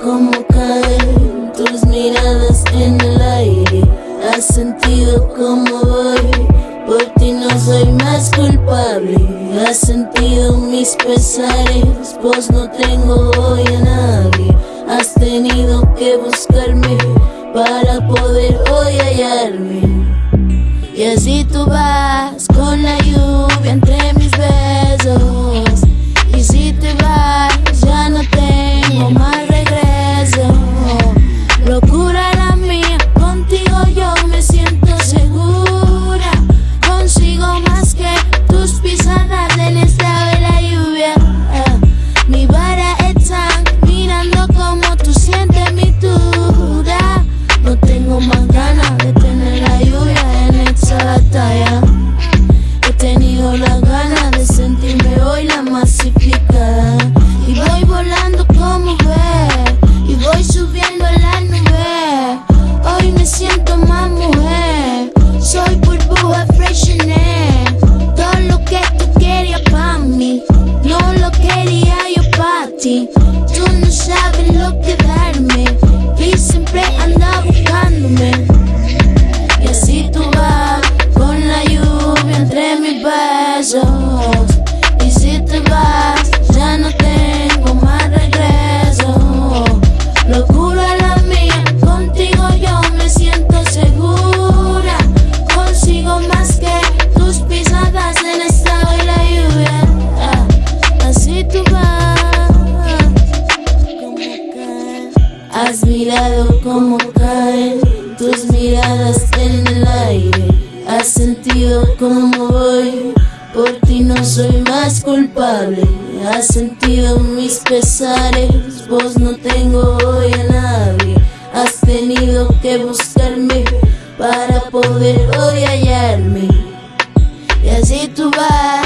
cómo caen tus miradas en el aire. Has sentido cómo voy Por ti no soy más culpable. Has sentido mis pesares Vos no tengo hoy a nadie. Has tenido que buscarme Para poder hoy hallarme. Y así tú vas Has mirado cómo caen tus miradas en el aire. Has sentido cómo voy. Por ti no soy más culpable. Has sentido mis pesares. Vos no tengo hoy a nadie. Has tenido que buscarme para poder hoy hallarme. Y así tú vas